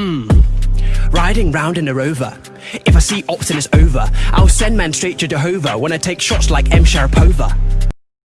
Hmm. Riding round in a rover. If I see Optimus over, I'll send men straight to Jehovah when I take shots like M. Sharapova.